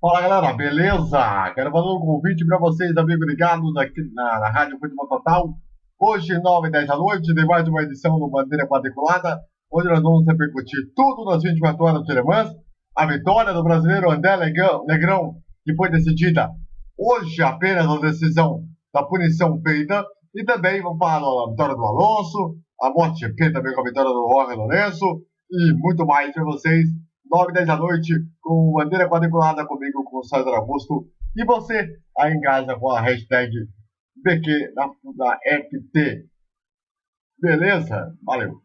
Fala galera, beleza? Quero fazer um convite para vocês, amigos ligados aqui na, na Rádio Futebol Total. Hoje, 9 e 10 da noite, tem mais uma edição do Bandeira Quadriculada, onde nós vamos repercutir tudo nas 24 horas de Le Mans. A vitória do brasileiro André Negrão, que foi decidida hoje apenas a decisão da punição feita. E também vamos falar da vitória do Alonso, a MotoGP também com a vitória do Jorge Lourenço e muito mais para vocês 9 10 da noite, com bandeira quadriculada comigo, com o César Augusto. E você aí em casa com a hashtag BQ da, da FT. Beleza? Valeu!